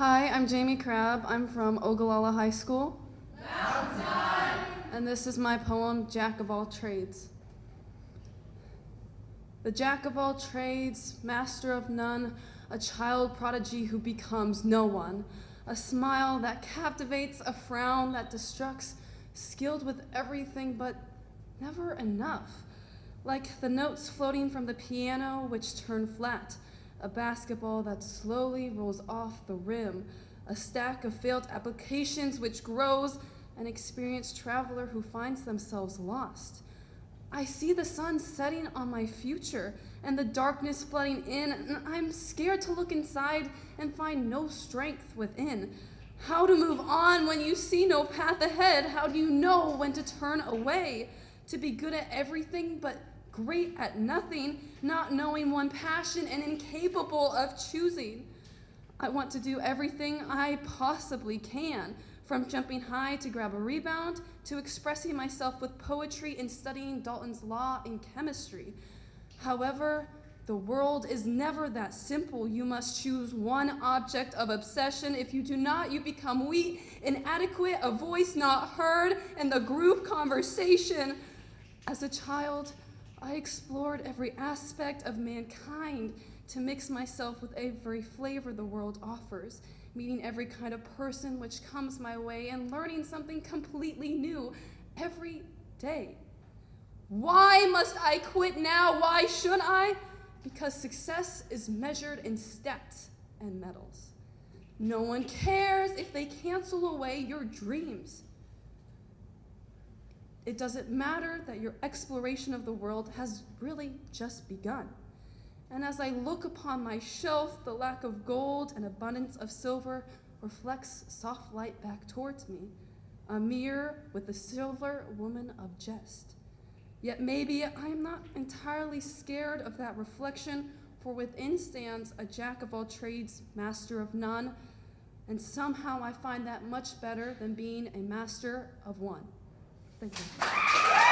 Hi, I'm Jamie Crabb. I'm from Ogallala High School. And this is my poem, Jack of All Trades. The jack of all trades, master of none, a child prodigy who becomes no one, a smile that captivates, a frown that destructs, skilled with everything but never enough. Like the notes floating from the piano which turn flat, a basketball that slowly rolls off the rim, a stack of failed applications which grows, an experienced traveler who finds themselves lost. I see the sun setting on my future and the darkness flooding in, and I'm scared to look inside and find no strength within. How to move on when you see no path ahead? How do you know when to turn away? To be good at everything but great at nothing, not knowing one passion and incapable of choosing. I want to do everything I possibly can, from jumping high to grab a rebound, to expressing myself with poetry and studying Dalton's law in chemistry. However, the world is never that simple. You must choose one object of obsession. If you do not, you become weak, inadequate, a voice not heard in the group conversation. As a child, I explored every aspect of mankind to mix myself with every flavor the world offers, meeting every kind of person which comes my way and learning something completely new every day. Why must I quit now? Why should I? Because success is measured in steps and medals. No one cares if they cancel away your dreams. It doesn't matter that your exploration of the world has really just begun. And as I look upon my shelf, the lack of gold and abundance of silver reflects soft light back towards me, a mirror with the silver woman of jest. Yet maybe I am not entirely scared of that reflection, for within stands a jack of all trades, master of none, and somehow I find that much better than being a master of one. Thank you.